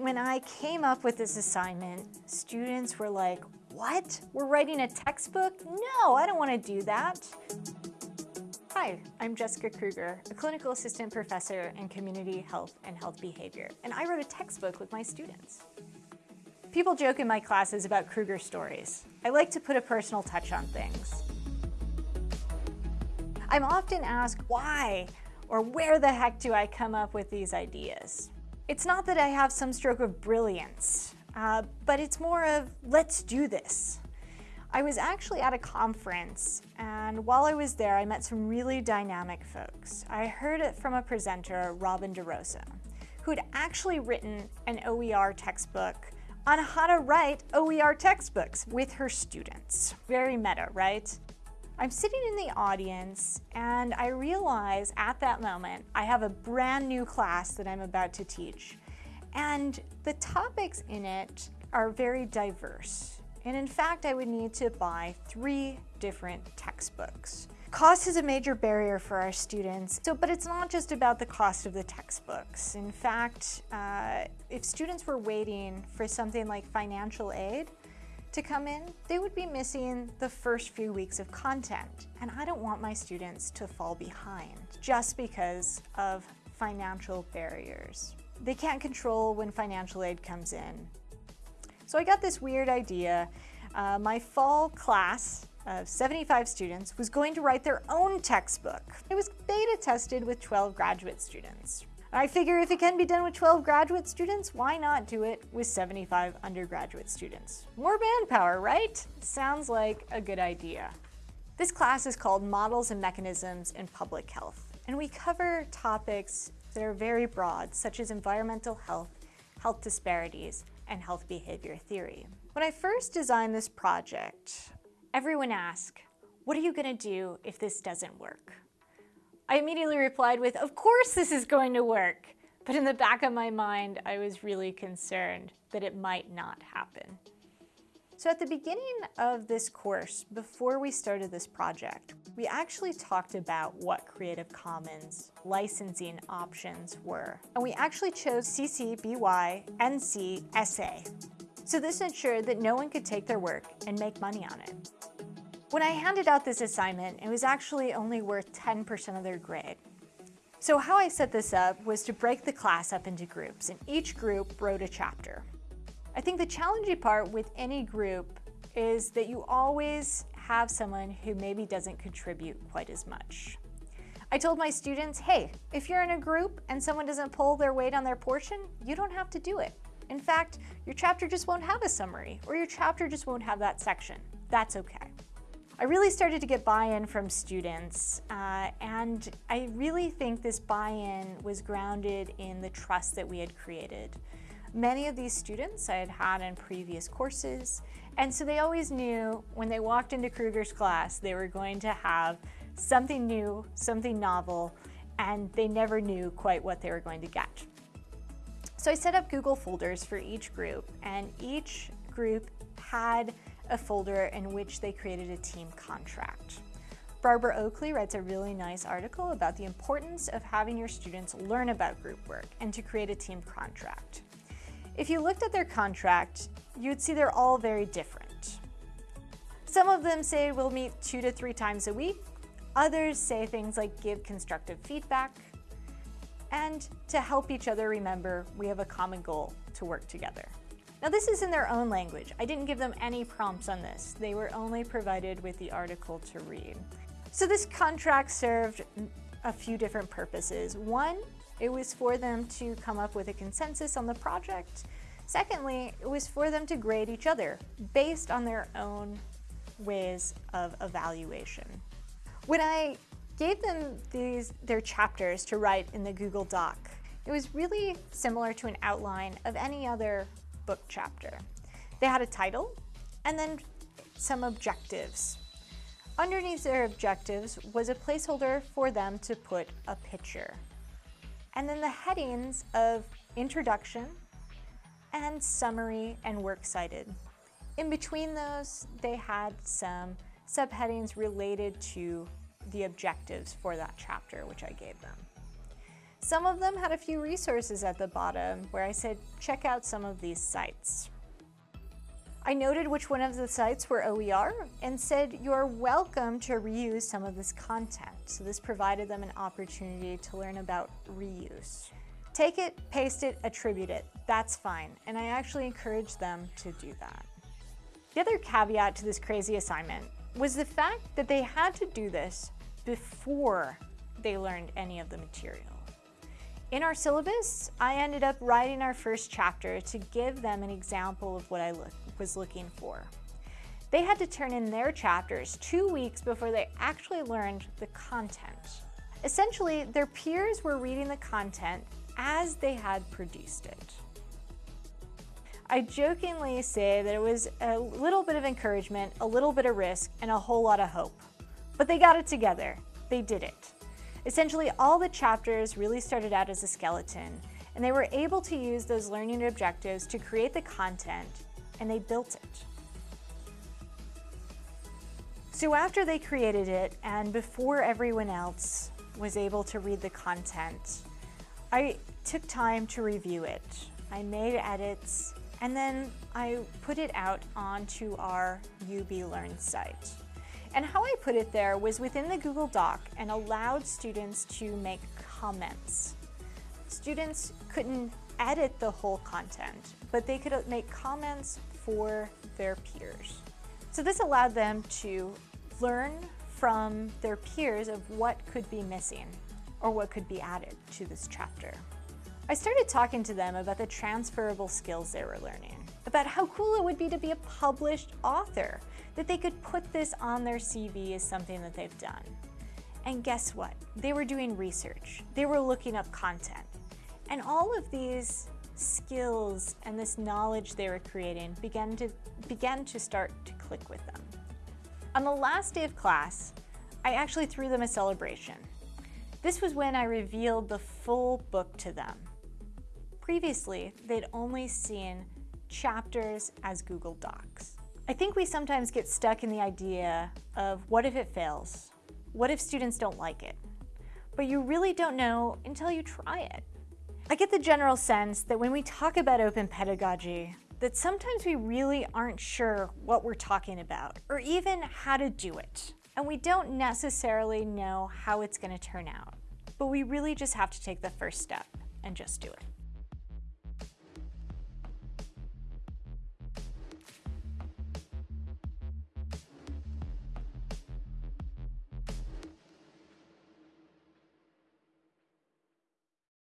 When I came up with this assignment, students were like, what? We're writing a textbook? No, I don't want to do that. Hi, I'm Jessica Kruger, a clinical assistant professor in community health and health behavior, and I wrote a textbook with my students. People joke in my classes about Kruger stories. I like to put a personal touch on things. I'm often asked why or where the heck do I come up with these ideas? It's not that I have some stroke of brilliance, uh, but it's more of let's do this. I was actually at a conference and while I was there I met some really dynamic folks. I heard it from a presenter, Robin DeRosa, who had actually written an OER textbook on how to write OER textbooks with her students. Very meta, right? I'm sitting in the audience and I realize at that moment I have a brand new class that I'm about to teach. And the topics in it are very diverse. And in fact, I would need to buy three different textbooks. Cost is a major barrier for our students, so, but it's not just about the cost of the textbooks. In fact, uh, if students were waiting for something like financial aid, to come in, they would be missing the first few weeks of content. And I don't want my students to fall behind just because of financial barriers. They can't control when financial aid comes in. So I got this weird idea. Uh, my fall class of 75 students was going to write their own textbook. It was beta tested with 12 graduate students. I figure if it can be done with 12 graduate students, why not do it with 75 undergraduate students? More manpower, right? Sounds like a good idea. This class is called Models and Mechanisms in Public Health, and we cover topics that are very broad, such as environmental health, health disparities, and health behavior theory. When I first designed this project, everyone asked, what are you gonna do if this doesn't work? I immediately replied with, of course this is going to work. But in the back of my mind, I was really concerned that it might not happen. So at the beginning of this course, before we started this project, we actually talked about what Creative Commons licensing options were. And we actually chose CC BY NC SA. So this ensured that no one could take their work and make money on it. When I handed out this assignment, it was actually only worth 10% of their grade. So how I set this up was to break the class up into groups, and each group wrote a chapter. I think the challenging part with any group is that you always have someone who maybe doesn't contribute quite as much. I told my students, hey, if you're in a group and someone doesn't pull their weight on their portion, you don't have to do it. In fact, your chapter just won't have a summary, or your chapter just won't have that section. That's okay. I really started to get buy-in from students uh, and I really think this buy-in was grounded in the trust that we had created. Many of these students I had had in previous courses and so they always knew when they walked into Kruger's class they were going to have something new, something novel, and they never knew quite what they were going to get. So I set up Google folders for each group and each group had a folder in which they created a team contract. Barbara Oakley writes a really nice article about the importance of having your students learn about group work and to create a team contract. If you looked at their contract, you'd see they're all very different. Some of them say we'll meet two to three times a week. Others say things like give constructive feedback and to help each other remember we have a common goal to work together. Now this is in their own language. I didn't give them any prompts on this. They were only provided with the article to read. So this contract served a few different purposes. One, it was for them to come up with a consensus on the project. Secondly, it was for them to grade each other based on their own ways of evaluation. When I gave them these their chapters to write in the Google Doc, it was really similar to an outline of any other book chapter. They had a title and then some objectives. Underneath their objectives was a placeholder for them to put a picture. And then the headings of introduction and summary and works cited. In between those, they had some subheadings related to the objectives for that chapter, which I gave them. Some of them had a few resources at the bottom where I said, check out some of these sites. I noted which one of the sites were OER and said you're welcome to reuse some of this content. So this provided them an opportunity to learn about reuse. Take it, paste it, attribute it. That's fine. And I actually encourage them to do that. The other caveat to this crazy assignment was the fact that they had to do this before they learned any of the material. In our syllabus, I ended up writing our first chapter to give them an example of what I look, was looking for. They had to turn in their chapters two weeks before they actually learned the content. Essentially, their peers were reading the content as they had produced it. I jokingly say that it was a little bit of encouragement, a little bit of risk, and a whole lot of hope. But they got it together. They did it. Essentially, all the chapters really started out as a skeleton, and they were able to use those learning objectives to create the content, and they built it. So after they created it, and before everyone else was able to read the content, I took time to review it. I made edits, and then I put it out onto our UB Learn site. And how I put it there was within the Google Doc and allowed students to make comments. Students couldn't edit the whole content, but they could uh, make comments for their peers. So this allowed them to learn from their peers of what could be missing or what could be added to this chapter. I started talking to them about the transferable skills they were learning, about how cool it would be to be a published author, that they could put this on their CV as something that they've done. And guess what? They were doing research. They were looking up content. And all of these skills and this knowledge they were creating began to, began to start to click with them. On the last day of class, I actually threw them a celebration. This was when I revealed the full book to them. Previously, they'd only seen chapters as Google Docs. I think we sometimes get stuck in the idea of what if it fails? What if students don't like it? But you really don't know until you try it. I get the general sense that when we talk about open pedagogy, that sometimes we really aren't sure what we're talking about or even how to do it. And we don't necessarily know how it's gonna turn out. But we really just have to take the first step and just do it.